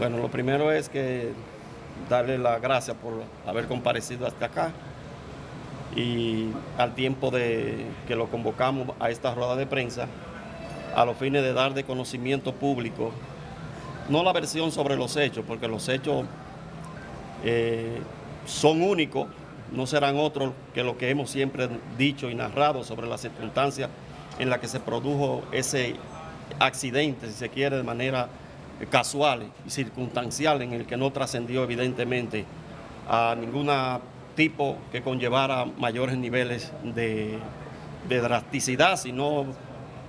Bueno, lo primero es que darle las gracias por haber comparecido hasta acá y al tiempo de que lo convocamos a esta rueda de prensa a los fines de dar de conocimiento público no la versión sobre los hechos, porque los hechos eh, son únicos, no serán otros que lo que hemos siempre dicho y narrado sobre las circunstancias en las que se produjo ese accidente, si se quiere, de manera casual y circunstancial en el que no trascendió evidentemente a ningún tipo que conllevara mayores niveles de, drasticidad, sino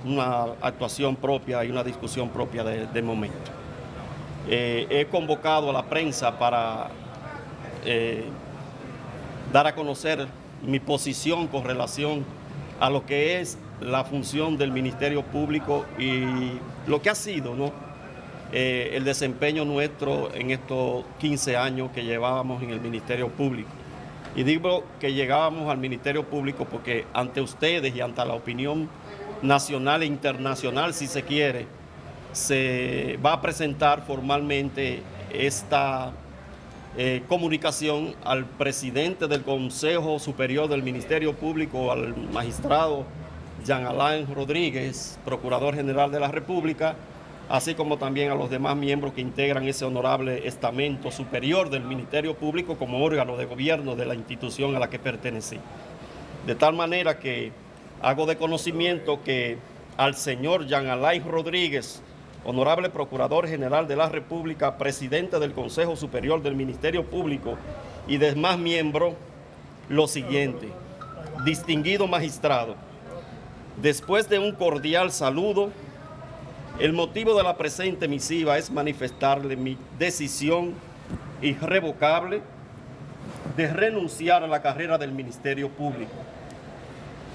una actuación propia y una discusión propia de, momento. Eh, he convocado a la prensa para eh, dar a conocer mi posición con relación a lo que es la función del Ministerio Público y lo que ha sido, ¿no? Eh, el desempeño nuestro en estos 15 años que llevábamos en el Ministerio Público. Y digo que llegábamos al Ministerio Público porque ante ustedes y ante la opinión nacional e internacional, si se quiere, se va a presentar formalmente esta eh, comunicación al presidente del Consejo Superior del Ministerio Público, al magistrado Jean Alain Rodríguez, Procurador General de la República, así como también a los demás miembros que integran ese honorable estamento superior del Ministerio Público como órgano de gobierno de la institución a la que pertenecí. De tal manera que hago de conocimiento que al señor Jean Alain Rodríguez, honorable Procurador General de la República, presidente del Consejo Superior del Ministerio Público y demás miembros, lo siguiente. Distinguido magistrado, después de un cordial saludo, el motivo de la presente misiva es manifestarle mi decisión irrevocable de renunciar a la carrera del Ministerio Público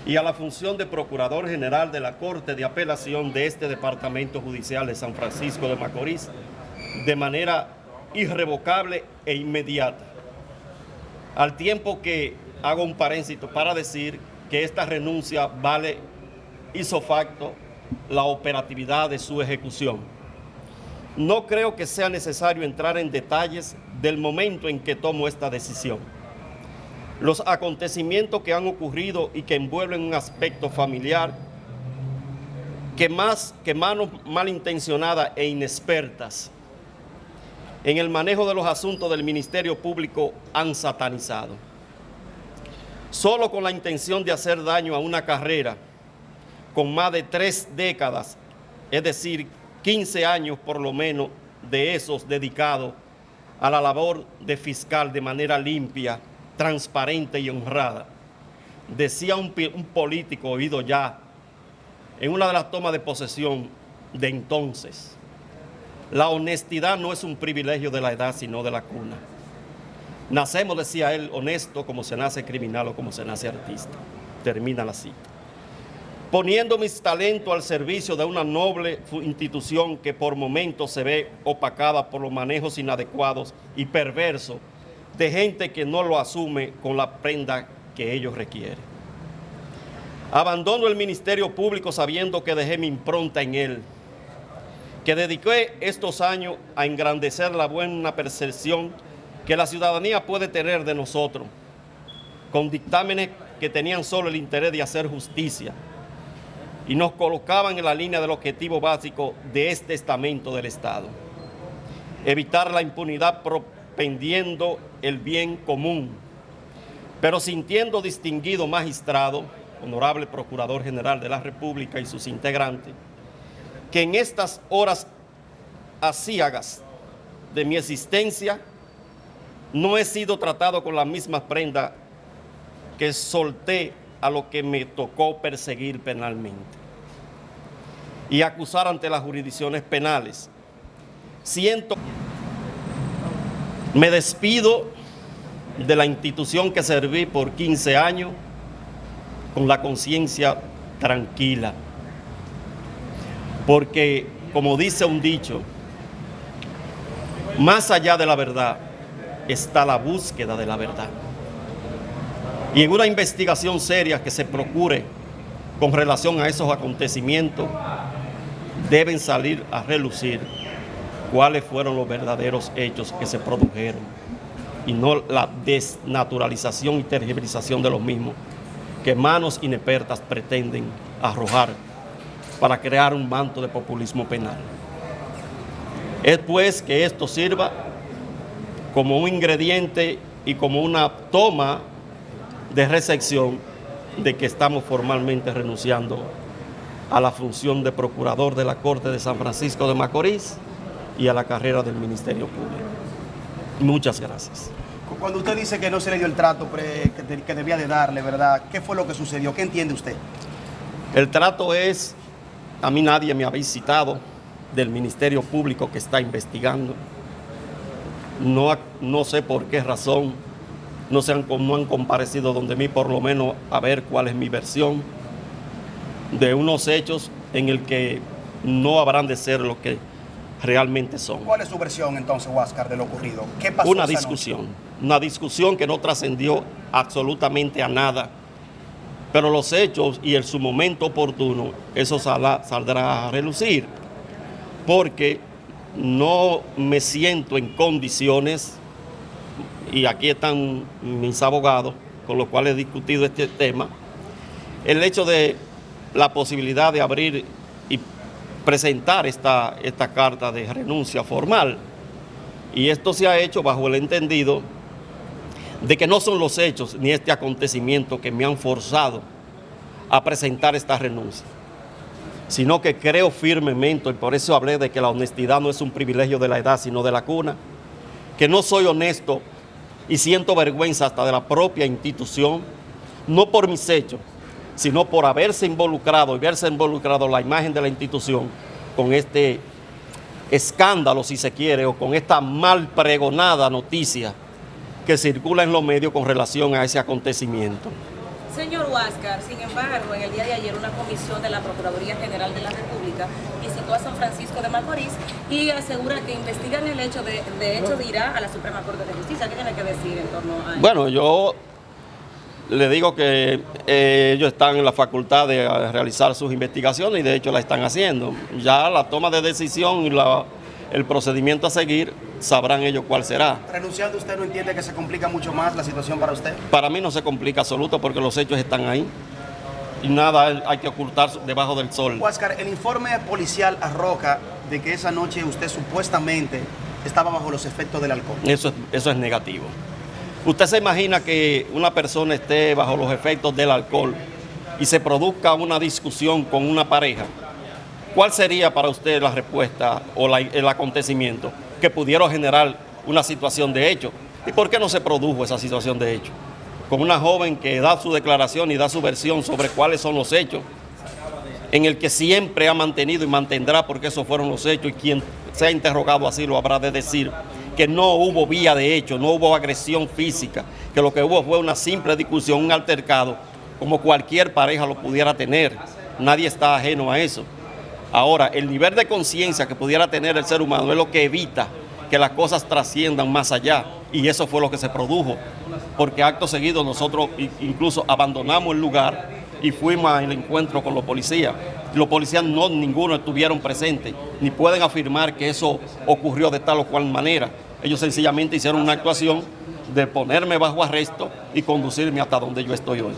y a la función de Procurador General de la Corte de Apelación de este Departamento Judicial de San Francisco de Macorís de manera irrevocable e inmediata. Al tiempo que hago un paréntesis para decir que esta renuncia vale hizo facto la operatividad de su ejecución. No creo que sea necesario entrar en detalles del momento en que tomo esta decisión. Los acontecimientos que han ocurrido y que envuelven un aspecto familiar que más que manos malintencionadas e inexpertas en el manejo de los asuntos del Ministerio Público han satanizado. Solo con la intención de hacer daño a una carrera con más de tres décadas, es decir, 15 años por lo menos de esos dedicados a la labor de fiscal de manera limpia, transparente y honrada. Decía un, político oído ya en una de las tomas de posesión de entonces, la honestidad no es un privilegio de la edad, sino de la cuna. Nacemos, decía él, honesto como se nace criminal o como se nace artista. Termina la cita poniendo mis talentos al servicio de una noble institución que por momentos se ve opacada por los manejos inadecuados y perversos de gente que no lo asume con la prenda que ellos requieren. Abandono el Ministerio Público sabiendo que dejé mi impronta en él, que dediqué estos años a engrandecer la buena percepción que la ciudadanía puede tener de nosotros, con dictámenes que tenían solo el interés de hacer justicia, y nos colocaban en la línea del objetivo básico de este estamento del Estado. Evitar la impunidad propendiendo el bien común, pero sintiendo distinguido magistrado, honorable Procurador General de la República y sus integrantes, que en estas horas asíagas de mi existencia no he sido tratado con la misma prenda que solté a lo que me tocó perseguir penalmente y acusar ante las jurisdicciones penales. Siento, me despido de la institución que serví por 15 años con la conciencia tranquila, porque como dice un dicho, más allá de la verdad está la búsqueda de la verdad y en una investigación seria que se procure con relación a esos acontecimientos, deben salir a relucir cuáles fueron los verdaderos hechos que se produjeron y no la desnaturalización y tergiversación de los mismos que manos inexpertas pretenden arrojar para crear un manto de populismo penal. Es pues que esto sirva como un ingrediente y como una toma de recepción de que estamos formalmente renunciando a la función de procurador de la Corte de San Francisco de Macorís y a la carrera del Ministerio Público. Muchas gracias. Cuando usted dice que no se le dio el trato que debía de darle, ¿verdad? ¿Qué fue lo que sucedió? ¿Qué entiende usted? El trato es, a mí nadie me ha visitado del Ministerio Público que está investigando. No, no sé por qué razón no, se han, no han comparecido donde mí, por lo menos a ver cuál es mi versión de unos hechos en el que no habrán de ser lo que realmente son. ¿Cuál es su versión entonces, Huáscar, de lo ocurrido? ¿Qué pasó Una discusión, una discusión que no trascendió absolutamente a nada, pero los hechos y en su momento oportuno, eso saldrá a relucir, porque no me siento en condiciones, y aquí están mis abogados con los cuales he discutido este tema, el hecho de la posibilidad de abrir y presentar esta, esta carta de renuncia formal. Y esto se ha hecho bajo el entendido de que no son los hechos ni este acontecimiento que me han forzado a presentar esta renuncia, sino que creo firmemente, y por eso hablé de que la honestidad no es un privilegio de la edad, sino de la cuna, que no soy honesto y siento vergüenza hasta de la propia institución, no por mis hechos, sino por haberse involucrado y verse involucrado la imagen de la institución con este escándalo, si se quiere, o con esta mal pregonada noticia que circula en los medios con relación a ese acontecimiento. Señor Huáscar, sin embargo, en el día de ayer una comisión de la Procuraduría General de la República visitó a San Francisco de Macorís y asegura que investigan el hecho de, de hecho, de irá a la Suprema Corte de Justicia. ¿Qué tiene que decir en torno a eso? Bueno, yo le digo que eh, ellos están en la facultad de realizar sus investigaciones y de hecho la están haciendo. Ya la toma de decisión y el procedimiento a seguir sabrán ellos cuál será. ¿Renunciando usted no entiende que se complica mucho más la situación para usted? Para mí no se complica absoluto porque los hechos están ahí y nada hay que ocultar debajo del sol. Huáscar, el informe policial arroja de que esa noche usted supuestamente estaba bajo los efectos del alcohol. Eso, eso es negativo. ¿Usted se imagina que una persona esté bajo los efectos del alcohol y se produzca una discusión con una pareja? ¿Cuál sería para usted la respuesta o el acontecimiento que pudiera generar una situación de hecho? ¿Y por qué no se produjo esa situación de hecho? Con una joven que da su declaración y da su versión sobre cuáles son los hechos, en el que siempre ha mantenido y mantendrá porque esos fueron los hechos y quien sea interrogado así lo habrá de decir que no hubo vía de hecho, no hubo agresión física, que lo que hubo fue una simple discusión, un altercado, como cualquier pareja lo pudiera tener. Nadie está ajeno a eso. Ahora, el nivel de conciencia que pudiera tener el ser humano es lo que evita que las cosas trasciendan más allá. Y eso fue lo que se produjo, porque acto seguido nosotros incluso abandonamos el lugar y fuimos al encuentro con los policías. Los policías no ninguno estuvieron presentes, ni pueden afirmar que eso ocurrió de tal o cual manera. Ellos sencillamente hicieron una actuación de ponerme bajo arresto y conducirme hasta donde yo estoy hoy.